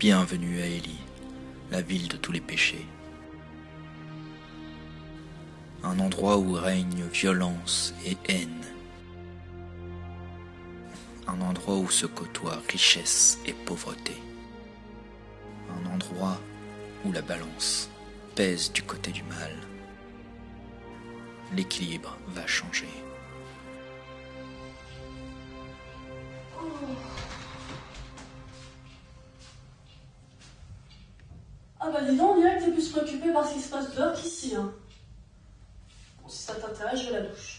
Bienvenue à Élie, la ville de tous les péchés. Un endroit où règne violence et haine. Un endroit où se côtoient richesse et pauvreté. Un endroit où la balance pèse du côté du mal. L'équilibre va changer. Bah dis donc, on dirait que t'es plus préoccupé par ce qui se passe dehors qu'ici. Hein. Bon, si ça t'intéresse, je vais la douche.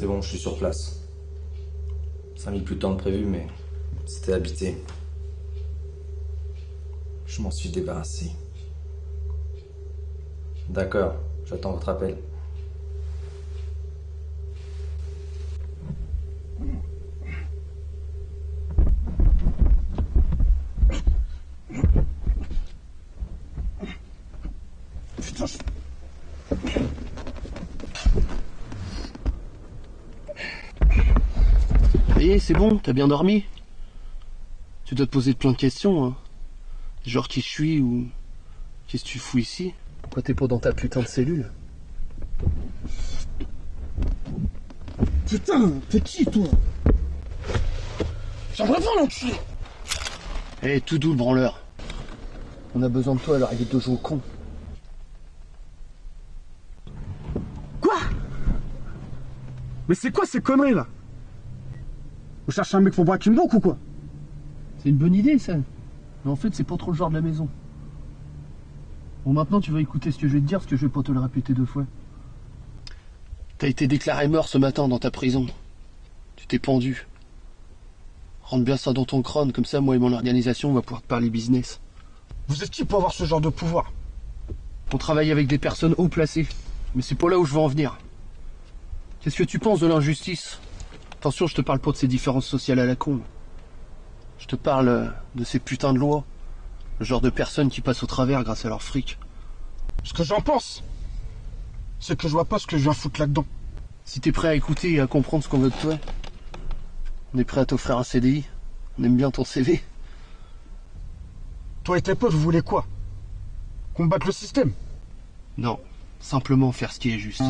C'est bon, je suis sur place. Ça a mis plus de temps que prévu, mais c'était habité. Je m'en suis débarrassé. D'accord, j'attends votre appel. Est, c'est bon, t'as bien dormi? Tu dois te poser plein de questions, hein. Genre qui je suis ou qu'est-ce que tu fous ici? Pourquoi t'es pas dans ta putain de cellule? Putain, t'es qui, toi? J'aimerais pas l'enculé! Eh, tout doux le branleur. On a besoin de toi alors arrête de jouer au con. Quoi? Mais c'est quoi ces conneries, là? Vous cherchez un mec pour braquer une banque ou quoi? C'est une bonne idée, ça. Mais en fait, c'est pas trop le genre de la maison. Bon, maintenant, tu vas écouter ce que je vais te dire, parce que je vais pas te le répéter deux fois. T'as été déclaré mort ce matin dans ta prison. Tu t'es pendu. Rentre bien ça dans ton crâne, comme ça, moi et mon organisation, on va pouvoir te parler business. Vous êtes qui pour avoir ce genre de pouvoir? On travaille avec des personnes haut placées. Mais c'est pas là où je veux en venir. Qu'est-ce que tu penses de l'injustice? Attention, je te parle pas de ces différences sociales à la con. Je te parle euh, de ces putains de lois. Le genre de personnes qui passent au travers grâce à leur fric. Ce que j'en pense, c'est que je vois pas ce que je viens foutre là-dedans. Si t'es prêt à écouter et à comprendre ce qu'on veut de toi, on est prêt à t'offrir un CDI. On aime bien ton CV. Toi et tes potes, vous voulez quoi? Combattre le système? Non, simplement faire ce qui est juste.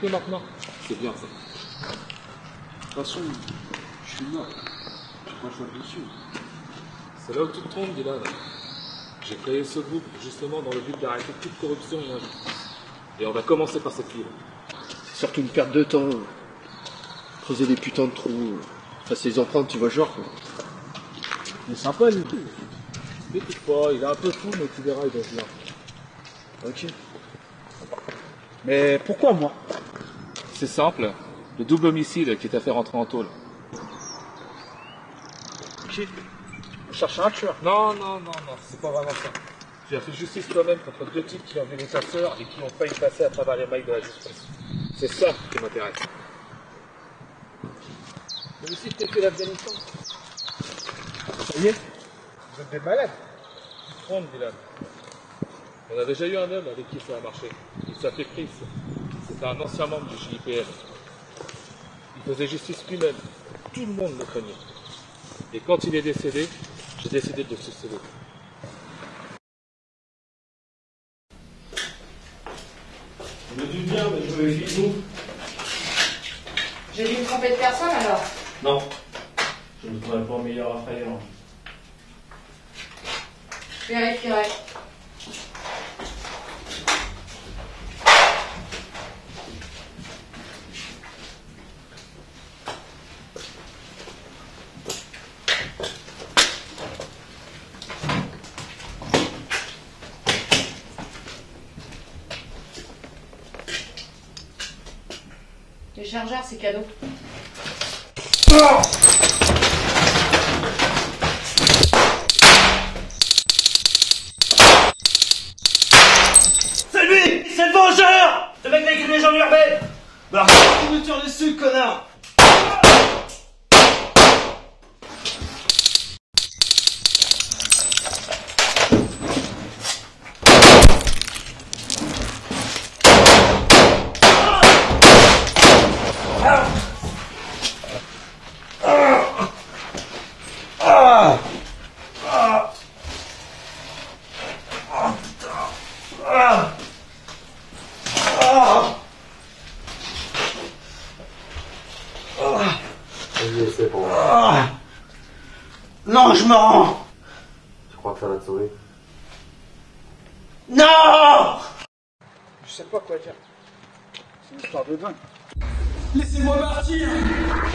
Est, t'es avec nous maintenant C'est bien ça. De toute façon, je suis mort. J'ai pas le choix de dessus. C'est là où tu te trompes, Dylan. J'ai créé ce groupe justement dans le but d'arrêter toute corruption et injustice. Et on va commencer par cette ville. C'est surtout une perte de temps. Creuser des putains de trous. Passer les empreintes, tu vois, genre quoi. Il est sympa, lui. T'écoute pas, il est un peu fou, mais tu verras, il va bien. Ok. Mais pourquoi moi? C'est simple. Le double homicide qui t'a fait rentrer en tôle. Ok. On cherche un tueur. Non, non, non, non, c'est pas vraiment ça. Tu as fait justice toi-même contre deux types qui ont violé ta sœur et qui ont failli passer à travers les mailles de la justice. C'est ça qui m'intéresse. L'homicide qui a fait l'Afghanistan. Ça y est Vous êtes des malades Tu te trompes, Dylan. On a déjà eu un homme avec qui ça a marché. Il s'appelait Chris. C'était un ancien membre du JIPM. Il faisait justice lui-même. Tout le monde le craignait. Et quand il est décédé, j'ai décidé de le succéder. Je me doute bien, mais je de nous. J'ai dû me tromper de personne alors Non. Je ne trouverai pas meilleur assaillant. Je vérifierai. Les chargeurs, c'est cadeau. C'est lui C'est le vengeur Le mec avec une légende urbaine Bah, tu me tires dessus, connard Non, je me rends Tu crois que ça va te sauver? Non Je sais pas quoi dire. C'est une histoire de dingue. Laissez-moi partir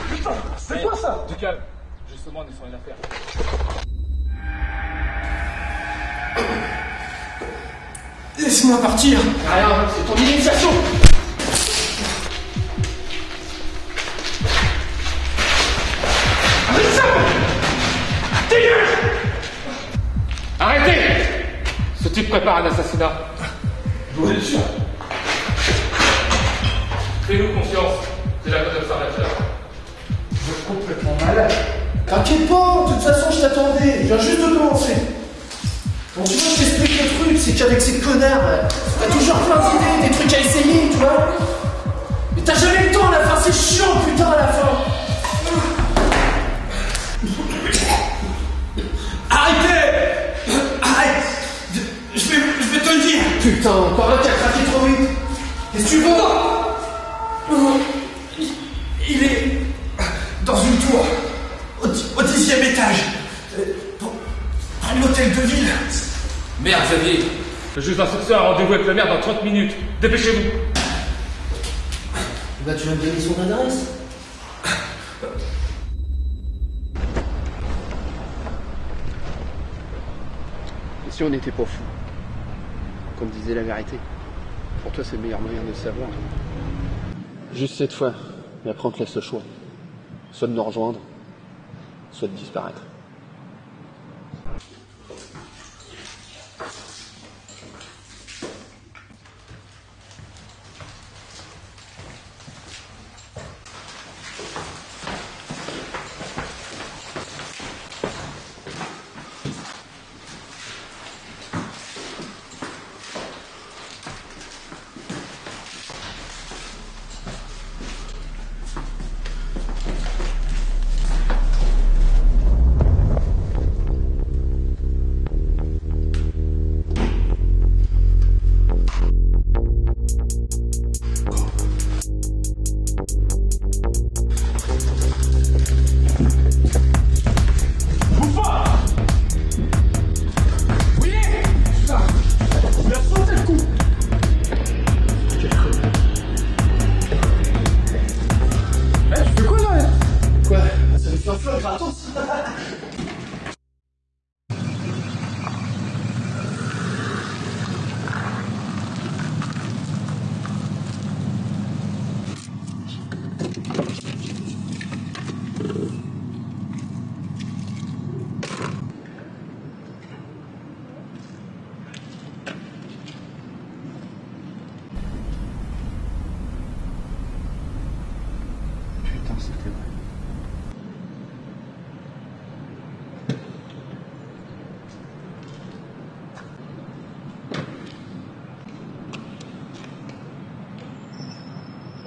Putain, c'est quoi ça? Du calme. Justement, on est sur une affaire. Laissez-moi partir Rien, c'est ton initiation Vous êtes sûr? Fais-nous confiance. C'est la bonne observateur. Vous êtes complètement malade. T'inquiète pas, de toute façon je t'attendais, je viens juste de commencer. Bon tu vois, je t'explique le truc, c'est qu'avec ces connards, euh, t'as toujours plein d'idées, des trucs à essayer, tu vois. Mais t'as jamais le temps à la fin, c'est chiant putain à la fin. Putain, encore un qui a craqué trop vite Qu'est-ce que tu veux il, il est dans une tour, au, di- au dixième étage, euh, près de l'hôtel de ville. Merde, Xavier. Le juge d'instruction a rendez-vous avec le maire dans 30 minutes. Dépêchez-vous. Bah tu vas me donner son adresse Et si on n'était pas fou Qu'on disait la vérité Pour toi, c'est le meilleur moyen de le savoir. Juste cette fois. Et après, on te laisse le choix. Soit de nous rejoindre, soit de disparaître.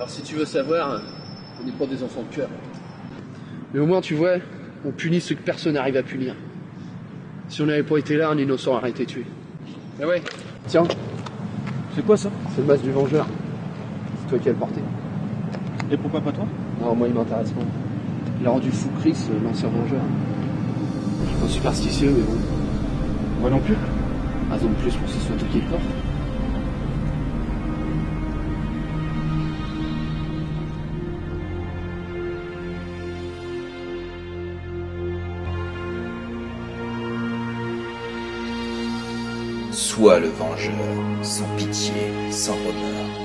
Alors si tu veux savoir, on n'est pas des enfants de cœur. Mais au moins tu vois, on punit ceux que personne n'arrive à punir. Si on n'avait pas été là, un innocent aurait été tué. Mais ouais, tiens, C'est quoi ça? C'est le masque du vengeur. C'est toi qui as le porté. Et pourquoi pas toi? Non, moi il m'intéresse pas. Il a rendu fou Chris, euh, l'ancien vengeur. Je suis pas superstitieux, mais bon. Moi non plus. Raison de plus pour que ce soit toi qui le porte. Sois le vengeur, sans pitié, sans remords.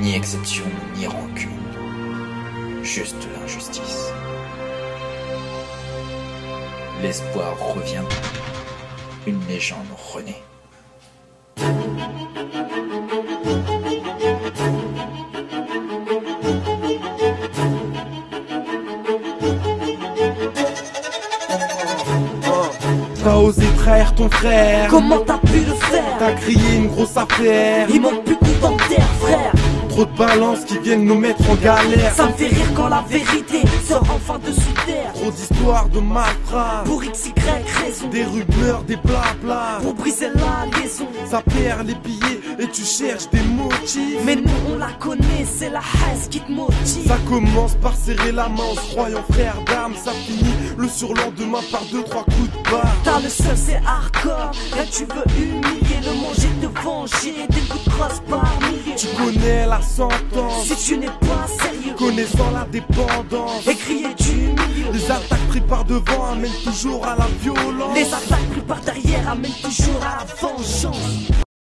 Ni exception, ni rancune. Juste l'injustice. L'espoir revient. Une légende renaît. T'as osé trahir ton frère. Comment t'as pu le faire T'as crié une grosse affaire. Il manque plus que terre frère. Trop de balances qui viennent nous mettre en galère. Ça me fait rire quand la vérité sort enfin de sous terre. Trop d'histoires de malfrats Pour XY raison. Des rumeurs, des blabla Pour briser la liaison. Ça perd les billets et tu cherches des motifs. Mais nous on la connaît, c'est la haine qui te motive. Ça commence par serrer la main en se croyant frère d'armes. Ça finit le surlendemain par deux, trois coups de barre. T'as le seul c'est hardcore. Là tu veux humilier le manger, te venger. Des coups de crosse par milliers. Tu connais la sentence. Si tu n'es pas sérieux. Connaissant la dépendance. Et crier milieu Les attaques prises par devant amènent toujours à la violence. Les attaques prises par derrière amènent toujours à la vengeance